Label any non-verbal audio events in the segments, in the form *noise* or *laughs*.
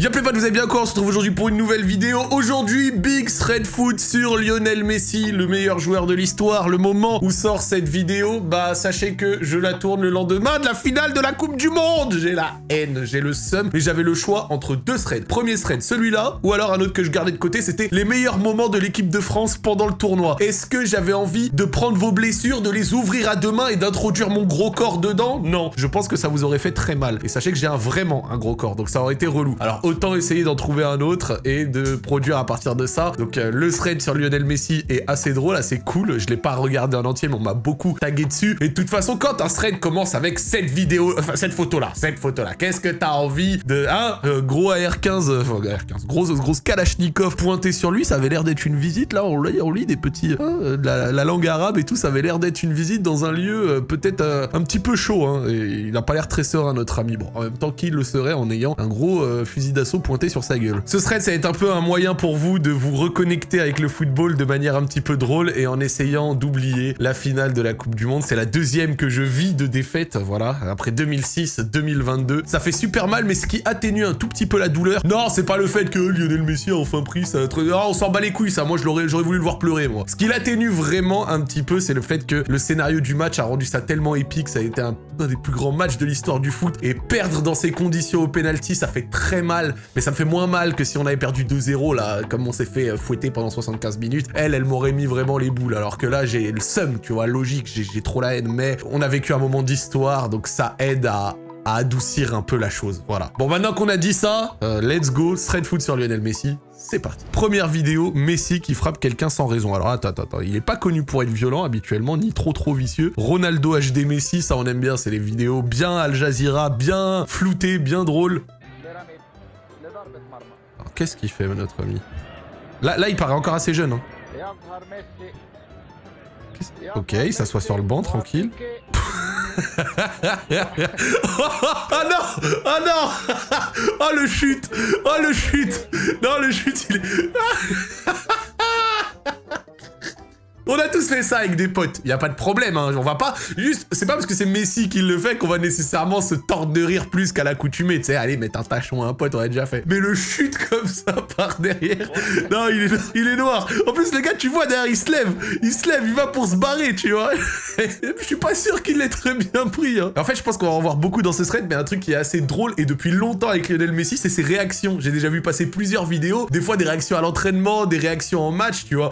Y'a pas vous avez bien quoi On se retrouve aujourd'hui pour une nouvelle vidéo. Aujourd'hui, Big Thread Foot sur Lionel Messi, le meilleur joueur de l'histoire. Le moment où sort cette vidéo, bah sachez que je la tourne le lendemain de la finale de la Coupe du Monde. J'ai la haine, j'ai le seum, mais j'avais le choix entre deux threads. Premier thread, celui-là, ou alors un autre que je gardais de côté, c'était les meilleurs moments de l'équipe de France pendant le tournoi. Est-ce que j'avais envie de prendre vos blessures, de les ouvrir à deux mains et d'introduire mon gros corps dedans? Non, je pense que ça vous aurait fait très mal. Et sachez que j'ai vraiment un gros corps, donc ça aurait été relou. Alors autant essayer d'en trouver un autre et de produire à partir de ça. Donc euh, le thread sur Lionel Messi est assez drôle, assez cool. Je l'ai pas regardé en entier, mais on m'a beaucoup tagué dessus. Et de toute façon, quand un thread commence avec cette vidéo, enfin cette photo-là, cette photo-là, qu'est-ce que t'as envie de... Hein euh, Gros AR-15, euh, enfin AR-15, grosse, grosse Kalachnikov pointé sur lui, ça avait l'air d'être une visite, là, on lit, on lit des petits... Hein, la, la, langue arabe et tout, ça avait l'air d'être une visite dans un lieu peut-être un petit peu chaud, hein, et il n'a pas l'air très serein, notre ami. Bon, en même temps, qu'il le serait en ayant un gros fusil d'assaut pointé sur sa gueule. Ce thread, ça va être un peu un moyen pour vous de vous reconnecter avec le football de manière un petit peu drôle et en essayant d'oublier la finale de la Coupe du Monde. C'est la deuxième que je vis de défaite, voilà, après 2006-2022. Ça fait super mal, mais ce qui atténue un tout petit peu la douleur, non, c'est pas le fait que Lionel Messi a enfin pris ça. Non, on s'en bat les couilles, ça. Moi, j'aurais voulu le voir pleurer, moi. Ce qui l'atténue vraiment un petit peu, c'est le fait que le scénario du match a rendu ça tellement épique. Ça a été un, un des plus grands matchs de l'histoire du foot. Et perdre dans ces conditions au penalty, ça fait très mal, mais ça me fait moins mal que si on avait perdu 2-0, là, comme on s'est fait euh, fouetter pendant 75 minutes. Elle, elle m'aurait mis vraiment les boules, alors que là, j'ai le seum, tu vois, logique, j'ai trop la haine, mais on a vécu un moment d'histoire, donc ça aide à, adoucir un peu la chose, voilà. Bon, maintenant qu'on a dit ça, euh, let's go, thread foot sur Lionel Messi, c'est parti. Première vidéo, Messi qui frappe quelqu'un sans raison. Alors attends, attends, il est pas connu pour être violent habituellement, ni trop trop vicieux. Ronaldo HD Messi, ça on aime bien, c'est les vidéos bien Al Jazeera, bien floutées, bien drôles qu'est-ce qu'il fait, notre ami? Là, là, il paraît encore assez jeune. Hein. Ok, il s'assoit sur le banc, tranquille. *laughs* oh non Oh non. Oh le chute. Oh le chute. Non, le chute, il est... On a tous fait ça avec des potes, y a pas de problème, hein. on va pas... Juste, c'est pas parce que c'est Messi qui le fait qu'on va nécessairement se tordre de rire plus qu'à l'accoutumée, tu sais, allez, mettre un tachon à un pote, on a déjà fait. Mais le chute *laughs* comme ça par derrière... Non, il est, noir. En plus, le gars, tu vois, derrière, il se lève. Il se lève, il va pour se barrer, tu vois. *laughs* je suis pas sûr qu'il l'ait très bien pris. Hein. En fait, je pense qu'on va en voir beaucoup dans ce thread, mais un truc qui est assez drôle, et depuis longtemps avec Lionel Messi, c'est ses réactions. J'ai déjà vu passer plusieurs vidéos, des fois des réactions à l'entraînement, des réactions en match, tu vois.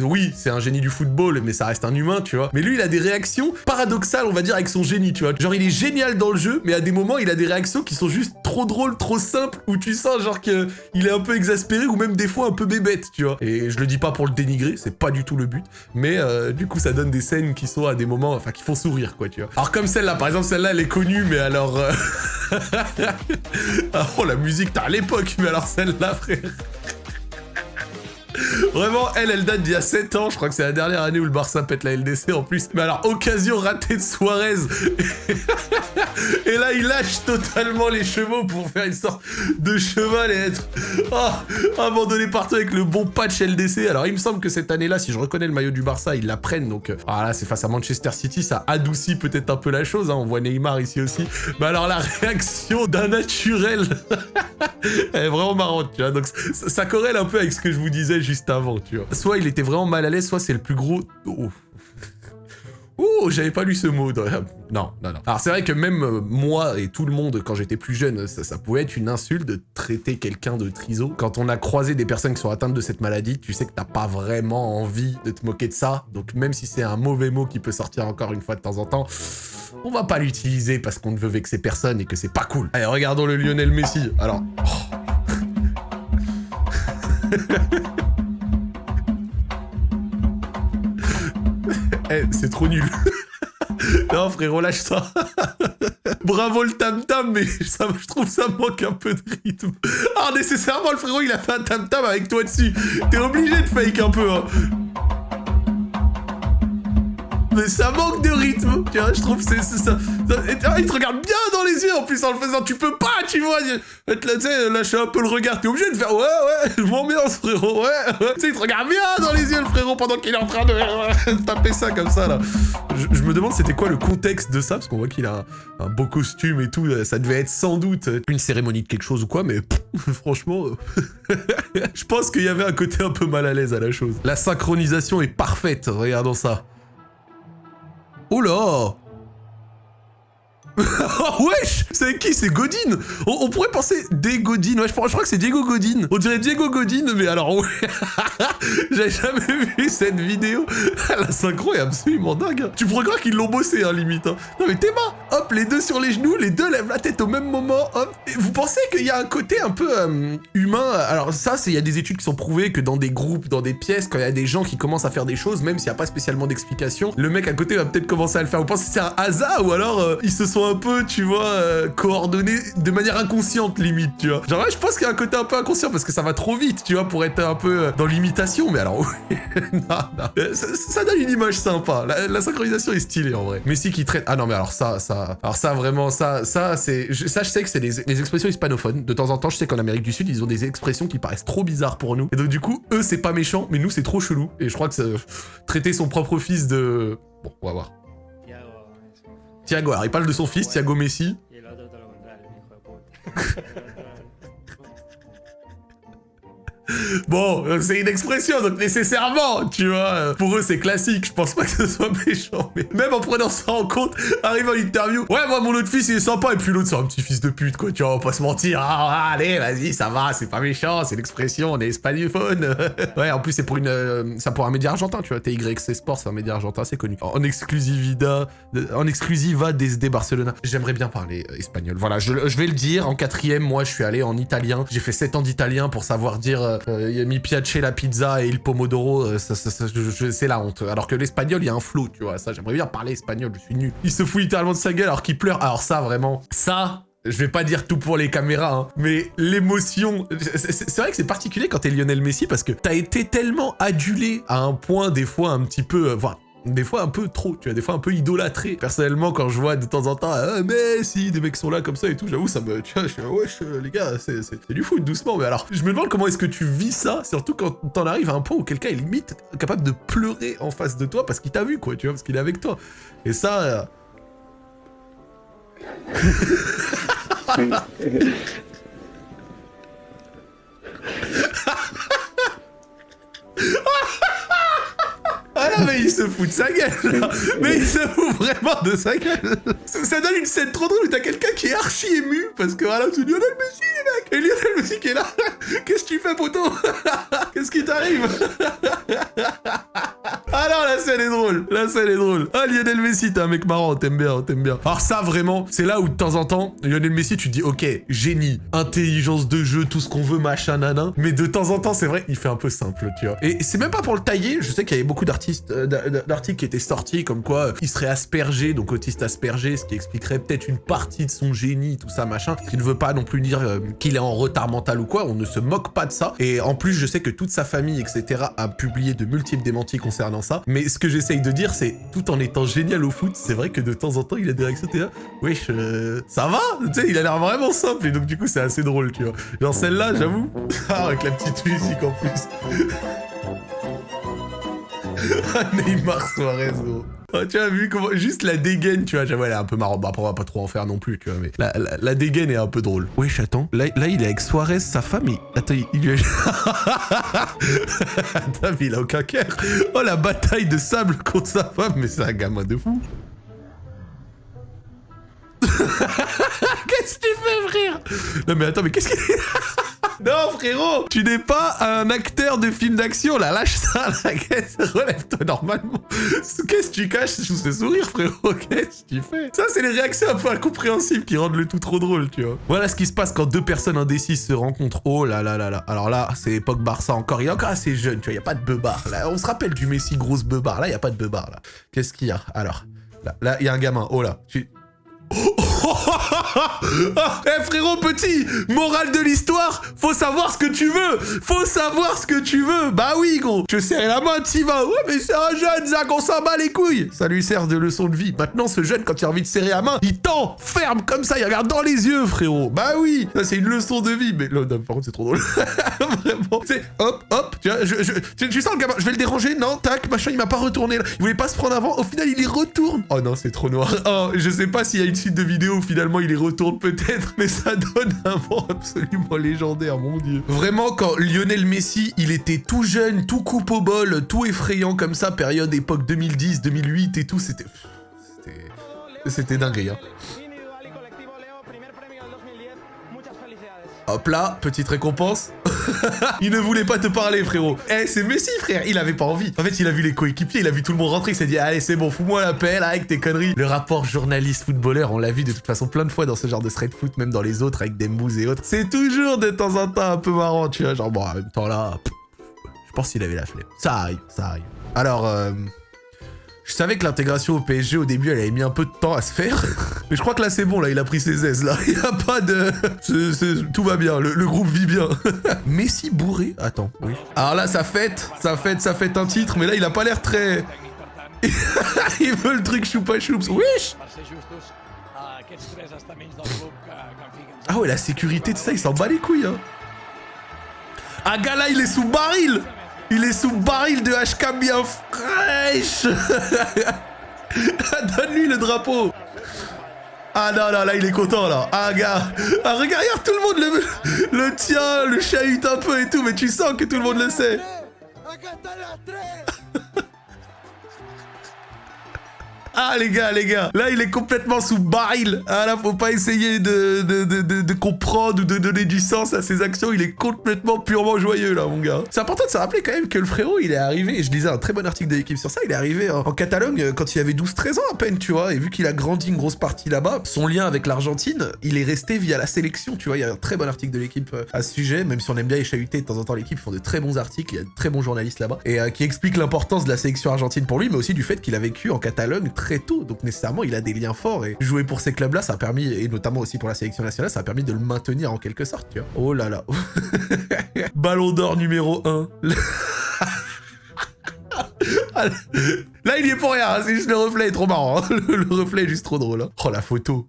Oui, c'est un génie du football, mais ça reste un humain, tu vois. Mais lui, il a des réactions paradoxales, on va dire, avec son génie, tu vois. Genre, il est génial dans le jeu, mais à des moments, il a des réactions qui sont juste trop drôles, trop simples, où tu sens, genre, qu'il est un peu exaspéré, ou même des fois un peu bébête, tu vois. Et je le dis pas pour le dénigrer, c'est pas du tout le but, mais euh, du coup, ça donne des scènes qui sont à des moments, enfin, qui font sourire, quoi, tu vois. Alors, comme celle-là, par exemple, celle-là, elle est connue, mais alors... Euh, *laughs* ah, oh, la musique, t'as à l'époque, mais alors celle-là, frère... Vraiment, elle, elle date d'il y a 7 ans. Je crois que c'est la dernière année où le Barça pète la LDC en plus. Mais alors, occasion ratée de Suarez. et là, il lâche totalement les chevaux pour faire une sorte de cheval et être oh, abandonné partout avec le bon patch LDC. Alors, il me semble que cette année-là, si je reconnais le maillot du Barça, ils la prennent. Donc, voilà, c'est face à Manchester City. Ça adoucit peut-être un peu la chose. Hein. On voit Neymar ici aussi. Mais alors, la réaction d'un naturel, *laughs* elle est vraiment marrante, tu vois. Donc, ça, ça corrèle un peu avec ce que je vous disais juste avant, tu vois. Soit il était vraiment mal à l'aise, soit c'est le plus gros... Oh. J'avais pas lu ce mot. Non, non, non. Alors c'est vrai que même euh, moi et tout le monde, quand j'étais plus jeune, ça, pouvait être une insulte de traiter quelqu'un de triso. Quand on a croisé des personnes qui sont atteintes de cette maladie, tu sais que t'as pas vraiment envie de te moquer de ça. Donc même si c'est un mauvais mot qui peut sortir encore une fois de temps en temps, on va pas l'utiliser parce qu'on ne veut vexer personne et que c'est pas cool. Allez, regardons le Lionel Messi. Alors... Oh. *laughs* Eh, c'est trop nul. *laughs* non, frérot, lâche ça. *laughs* Bravo le tam-tam, mais ça, je trouve ça manque un peu de rythme. Ah, nécessairement, le frérot, il a fait un tam-tam avec toi dessus. T'es obligé de fake un peu, hein. Mais ça manque de rythme. Tu vois, je trouve c'est c'est ça. ah, il te regarde bien dans les yeux en plus en le faisant. Tu peux pas, tu vois. Tu sais, lâcher un peu le regard. T'es obligé de faire ouais, ouais, je m'ambiance, frérot. Ouais. Tu sais, il te regarde bien dans les yeux, le frérot, pendant qu'il est en train de euh, taper ça comme ça, là. Je, me demande c'était quoi le contexte de ça, parce qu'on voit qu'il a un, beau costume et tout. euh, Ça devait être sans doute une cérémonie de quelque chose ou quoi, mais *laughs* franchement, euh, *laughs* je pense qu'il y avait un côté un peu mal à l'aise à la chose. La synchronisation est parfaite, regardons ça. Oh *laughs* wesh C'est qui C'est Godin on, pourrait penser des Godin. Ouais, je, crois- que c'est Diego Godin. On dirait Diego Godin, mais alors ouais. *laughs* J'avais jamais vu cette vidéo. *laughs* La synchro est absolument dingue. Tu pourrais croire qu'ils l'ont bossé, hein, limite. hein. Non mais Théma, hop, les deux sur les genoux, les deux lèvent la tête au même moment, hop. Vous pensez qu'il y a un côté un peu euh, humain? Alors ça, il y a des études qui sont prouvées que dans des groupes, dans des pièces, quand il y a des gens qui commencent à faire des choses, même s'il n'y a pas spécialement d'explication, le mec à côté va peut-être commencer à le faire. Vous pensez que c'est un hasard ou alors euh, ils se sont un peu, tu vois, euh, de manière inconsciente limite, tu vois. Genre ouais, je pense qu'il y a un côté un peu inconscient parce que ça va trop vite, tu vois, pour être un peu euh, dans l'imitation. Mais alors, ouais, *laughs* non, non. Euh, Ça, donne une image sympa. La, synchronisation est stylée en vrai. Messi qui traite. Ah non, mais alors ça, ça, alors ça vraiment, ça, ça c'est, ça je sais que c'est des, des expressions hispanophones. De temps en temps, je sais qu'en Amérique du Sud, ils ont des expressions qui paraissent trop bizarres pour nous. Et donc du coup, eux c'est pas méchant, mais nous c'est trop chelou. Et je crois que ça- traiter son propre fils de, bon, on va voir. Thiago alors il parle de son fils, Thiago Messi. *laughs* *laughs* Bon, c'est une expression, donc nécessairement, tu vois. Pour eux, c'est classique. Je pense pas que ce soit méchant. Mais même en prenant ça en compte, arrive en interview. Ouais, moi, mon autre fils, il est sympa. Et puis l'autre, c'est un petit fils de pute, quoi. Tu vois, on va pas se mentir. Ah, allez, vas-y, ça va, c'est pas méchant. C'est l'expression, on est espagnol. *laughs* ouais, en plus, c'est pour une. euh, c'est pour un média argentin, tu vois. TYC Sport, c'est un média argentin, c'est connu. En exclusivida. En exclusiva des Barcelona. J'aimerais bien parler euh, espagnol. Voilà, je, je vais le dire. En quatrième, moi, je suis allé en italien. J'ai fait 7 ans d'italien pour savoir dire euh, euh, mi piace la pizza et il pomodoro. euh, c'est la honte. Alors que l'espagnol, il y a un flow, tu vois. Ça, j'aimerais bien parler espagnol. Je suis nul. Il se fout littéralement de sa gueule alors qu'il pleure. Alors ça, vraiment, ça. Je vais pas dire tout pour les caméras, hein, mais l'émotion, c'est- vrai que c'est particulier quand t'es Lionel Messi parce que t'as été tellement adulé à un point des fois un petit peu, euh, des fois un peu trop, tu vois, des fois un peu idolâtré. Personnellement, quand je vois de temps en temps, ah, Messi, des mecs sont là comme ça et tout, j'avoue, ça me, tu vois, je suis, wesh, euh, les gars, c'est du foot, doucement. Mais alors, je me demande comment est-ce que tu vis ça, surtout quand t'en arrives à un point où quelqu'un est limite capable de pleurer en face de toi parce qu'il t'a vu, quoi, tu vois, parce qu'il est avec toi. Et ça, *laughs* *laughs* mais il se fout de sa gueule, là. Mais il se fout vraiment de sa gueule. Ça, donne une scène trop drôle t'as quelqu'un qui est archi ému parce que voilà, c'est Lionel Messi, mec. Et Lionel Messi qui est là. *laughs* Qu'est-ce que tu fais, poteau? *laughs* Qu'est-ce qui t'arrive? Ah non, la scène est drôle. La scène est drôle. Ah, Lionel Messi, t'es un mec marrant, t'aimes bien, t'aimes bien. Alors ça, vraiment, c'est là où de temps en temps, Lionel Messi, tu te dis, ok, génie, intelligence de jeu, tout ce qu'on veut, machin, nanan. Mais de temps en temps, c'est vrai, il fait un peu simple, tu vois. Et c'est même pas pour le tailler. Je sais qu'il y avait beaucoup d'artistes, euh, d'a- d'a- d'articles qui étaient sortis comme quoi euh, il serait aspergé, donc autiste aspergé, ce qui expliquerait peut-être une partie de son génie, tout ça, machin. Ce qui ne veut pas non plus dire euh, qu'il est en retard mental ou quoi. On ne se moque pas de ça. Et en plus, je sais que toute sa famille, etc., a publié de multiples démentis concernant ça. Mais ce que j'essaye de dire, c'est tout en étant génial au foot, c'est vrai que de temps en temps, il a des réactions, t'es là, wesh, euh, ça va? Tu sais, il a l'air vraiment simple, et donc du coup, c'est assez drôle, tu vois. Genre celle-là, j'avoue, *laughs* ah, avec la petite musique en plus. *laughs* Ah, Neymar Suarez, gros. Ah, tu as vu comment juste la dégaine, tu vois, j'avoue, elle est un peu marrant. Bah, après, on va pas trop en faire non plus, tu vois, mais la, dégaine est un peu drôle. Wesh, attends, là, il est avec Suarez, sa femme, et... Attends, il, lui a... *laughs* attends, mais il a aucun cœur. Oh, la bataille de sable contre sa femme, mais c'est un gamin de fou. *laughs* Qu'est-ce que tu fais, frère? Non, mais attends, mais qu'est-ce qu'il... *laughs* Non, frérot, tu n'es pas un acteur de film d'action, là, lâche ça, là, qu'est-ce- relève-toi normalement. Qu'est-ce que tu caches sous ce sourire, frérot? Qu'est-ce que tu fais? Ça, c'est les réactions un peu incompréhensibles qui rendent le tout trop drôle, tu vois. Voilà ce qui se passe quand deux personnes indécises se rencontrent. Oh là là là là. Alors là, c'est époque Barça encore, il est encore assez jeune, tu vois, il n'y a pas de beubard. Là, on se rappelle du Messi grosse beubard, là, il n'y a pas de beubard, là. Qu'est-ce qu'il y a? Alors, là, il y a un gamin, oh là, tu... *laughs* Ah, Eh frérot petit, morale de l'histoire, faut savoir ce que tu veux, faut savoir ce que tu veux. Bah oui gros, je serre la main, t'y vas. Ouais mais c'est un jeune, Zach, on s'en bat les couilles. Ça lui sert de leçon de vie. Maintenant ce jeune, quand il a envie de serrer la main, il tend, ferme comme ça, il regarde dans les yeux frérot. Bah oui, ça c'est une leçon de vie. Mais là, par contre c'est trop drôle. *laughs* Vraiment, c'est hop, hop, tu je, je- tu, sens le gamin, je vais le déranger, non, tac, machin, il m'a pas retourné. Il voulait pas se prendre avant, au final il y retourne. Oh non, c'est trop noir. Oh, je sais pas s'il y a une suite de vidéos où finalement il y peut-être, mais ça donne un vent absolument légendaire, mon dieu. Vraiment, quand Lionel Messi, il était tout jeune, tout coupe au bol, tout effrayant comme ça, période époque 2010, 2008 et tout, c'était... C'était... C'était dingue, hein. Hop là, petite récompense. *laughs* il ne voulait pas te parler, frérot. Eh, c'est Messi, frère. Il avait pas envie. En fait, il a vu les coéquipiers, il a vu tout le monde rentrer. Il s'est dit, allez, c'est bon, fous-moi la paix, là, avec tes conneries. Le rapport journaliste-footballeur, on l'a vu de toute façon plein de fois dans ce genre de street foot, même dans les autres, avec des mousses et autres. C'est toujours de temps en temps un peu marrant, tu vois. Genre, bon, en même temps, là, je pense qu'il avait la flemme. Ça arrive, ça arrive. Alors, euh... Je savais que l'intégration au PSG au début elle avait mis un peu de temps à se faire. Mais je crois que là c'est bon, là il a pris ses aises là. *laughs* Il y a pas de. Tout va bien, le, le groupe vit bien. *laughs* Messi bourré Attends, oui. Alors là ça fête, ça fête, ça fête un titre, mais là il a pas l'air très. *laughs* il veut le truc choupa choups. Wesh Ah ouais, la sécurité de ça, il s'en bat les couilles. Hein. Ah gars là il est sous baril Il est sous baril de HK bien fraîche. *laughs* Donne-lui le drapeau. Ah non, non, là il est content là. Ah gars Ah regarde, regarde, tout le monde le, le tient, le chahute un peu et tout, mais tu sens que tout le monde le sait *laughs* Ah les gars, les gars, là il est complètement sous baril. Ah là, faut pas essayer de, de, de, de- comprendre ou de donner du sens à ses actions. Il est complètement purement joyeux là, mon gars. C'est important de se rappeler quand même que le frérot, il est arrivé, je lisais un très bon article de l'équipe sur ça, il est arrivé en, Catalogne euh, quand il avait 12-13 ans à peine, tu vois. Et vu qu'il a grandi une grosse partie là-bas, son lien avec l'Argentine, il est resté via la sélection, tu vois. Il y a un très bon article de l'équipe euh, à ce sujet, même si on aime bien les de temps en temps, l'équipe ils font de très bons articles, il y a de très bons journalistes là-bas, et euh, qui explique l'importance de la sélection argentine pour lui, mais aussi du fait qu'il a vécu en Catalogne très tôt, donc nécessairement il a des liens forts, et jouer pour ces clubs-là, ça a permis, et notamment aussi pour la sélection nationale, ça a permis de le maintenir en quelque sorte, tu vois. Oh là là. *laughs* Ballon d'or numéro 1. *laughs* Là, il y est pour rien, hein, c'est juste le reflet est trop marrant. hein. Le, *laughs* le reflet est juste trop drôle. hein. Oh la photo.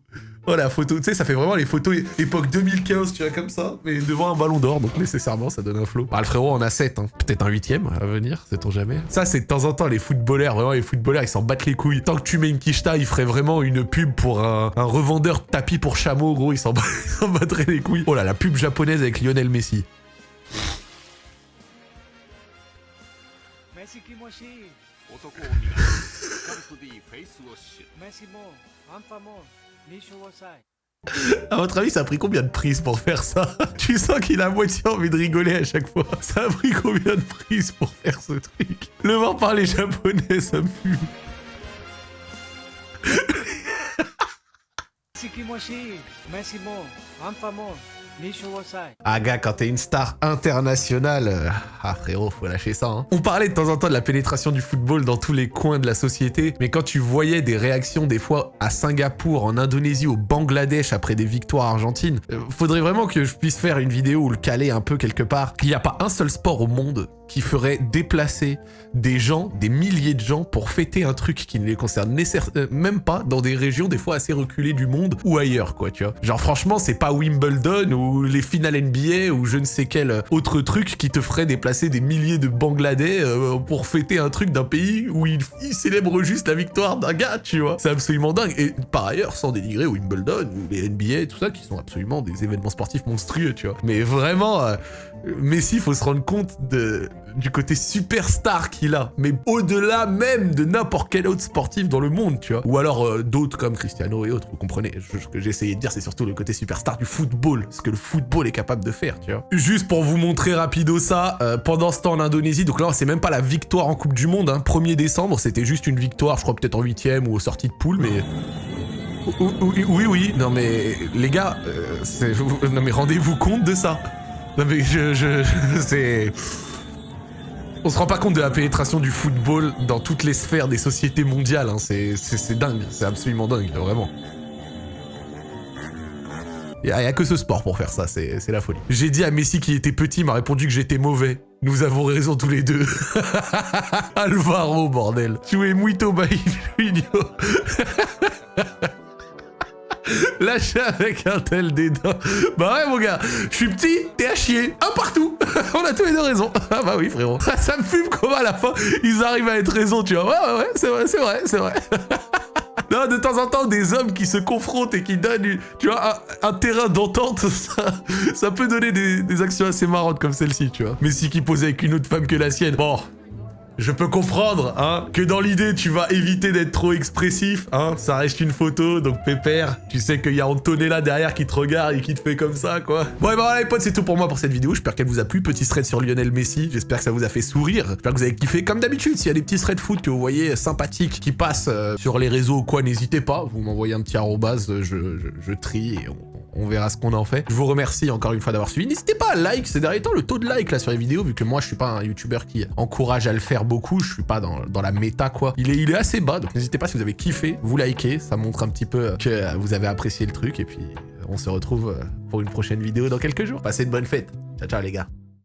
Oh la photo, tu sais, ça fait vraiment les photos époque 2015, tu vois, comme ça, mais devant un ballon d'or, donc nécessairement ça donne un flow. Ah, le frérot en a 7, hein. peut-être un huitième à venir, sait-on jamais. Ça, c'est de temps en temps les footballeurs, vraiment les footballeurs, ils s'en battent les couilles. Tant que tu mets une quicheta, ils feraient vraiment une pub pour un, un revendeur de tapis pour chameau, gros, ils s'en bat- *laughs* ils s'en battraient les couilles. Oh là, la pub japonaise avec Lionel Messi. *laughs* À votre avis, ça a pris combien de prises pour faire ça *laughs* Tu sens qu'il a moitié envie de rigoler à chaque fois. Ça a pris combien de prises pour faire ce truc Le voir parler japonais, ça me fume. Ah gars, quand t'es une star internationale, euh, ah frérot, faut lâcher ça. hein. On parlait de temps en temps de la pénétration du football dans tous les coins de la société, mais quand tu voyais des réactions des fois à Singapour, en Indonésie, au Bangladesh après des victoires argentines, euh, faudrait vraiment que je puisse faire une vidéo ou le caler un peu quelque part. Qu'il n'y a pas un seul sport au monde qui ferait déplacer des gens, des milliers de gens pour fêter un truc qui ne les concerne euh, même pas dans des régions des fois assez reculées du monde ou ailleurs quoi tu vois. Genre franchement c'est pas Wimbledon ou les finales NBA ou je ne sais quel autre truc qui te ferait déplacer des milliers de Bangladais euh, pour fêter un truc d'un pays où ils, célèbrent juste la victoire d'un gars tu vois. C'est absolument dingue et par ailleurs sans dénigrer Wimbledon ou les NBA tout ça qui sont absolument des événements sportifs monstrueux tu vois. Mais vraiment euh, Messi, faut se rendre compte de, du côté superstar qu'il a, mais au-delà même de n'importe quel autre sportif dans le monde, tu vois. Ou alors euh, d'autres comme Cristiano et autres, vous comprenez. Ce que essayé de dire, c'est surtout le côté superstar du football, ce que football est capable de faire, tu vois. Juste pour vous montrer rapido ça, euh, pendant ce temps en Indonésie, donc là, c'est même pas la victoire en Coupe du Monde, hein. 1er décembre, c'était juste une victoire, je crois peut-être en huitième ou aux sorties de poule, mais... Oui, oui, oui, oui. non mais les gars, euh, non mais rendez-vous compte de ça. Non mais je, je, *laughs* c'est... On se rend pas compte de la pénétration du football dans toutes les sphères des sociétés mondiales, hein. c'est dingue, c'est absolument dingue, vraiment. Il y, a que ce sport pour faire ça, c'est la folie. J'ai dit à Messi qu'il était petit, m'a répondu que j'étais mauvais. Nous avons raison tous les deux. *laughs* Alvaro, bordel. Tu es muito bailluino. *laughs* Lâché avec un tel dédain. Bah ouais, mon gars, je suis petit, t'es à chier. Un partout. *laughs* On a tous les deux raison. Ah bah oui, frérot. Ça me fume comment à la fin, ils arrivent à être raison, tu vois. Ouais, ouais, ouais, c'est vrai, c'est vrai, c'est vrai. Non, de temps en temps, des hommes qui se confrontent et qui donnent, tu vois, un, terrain d'entente, *laughs* ça, peut donner des, actions assez marrantes comme celle-ci, tu vois. Messi qui pose avec une autre femme que la sienne. Bon, je peux comprendre, hein, que dans l'idée, tu vas éviter d'être trop expressif, hein. Ça reste une photo, donc pépère. Tu sais qu'il y a Antonella derrière qui te regarde et qui te fait comme ça, quoi. Bon, et ben voilà, les potes, c'est tout pour moi pour cette vidéo. J'espère qu'elle vous a plu. Petit thread sur Lionel Messi. J'espère que ça vous a fait sourire. J'espère que vous avez kiffé. Comme d'habitude, s'il y a des petits threads foot que vous voyez sympathiques qui passent euh, sur les réseaux ou quoi, n'hésitez pas. Vous m'envoyez un petit arrobase, je, je, je trie et on, on verra ce qu'on en fait. Je vous remercie encore une fois d'avoir suivi. N'hésitez pas à like ces derniers temps, le taux de like là sur les vidéos, vu que moi je suis pas un youtubeur qui encourage à le faire beaucoup, je suis pas dans, la méta quoi. Il est, il est assez bas, donc n'hésitez pas si vous avez kiffé, vous likez, ça montre un petit peu que vous avez apprécié le truc, et puis on se retrouve pour une prochaine vidéo dans quelques jours. Passez une bonne fête. Ciao ciao les gars.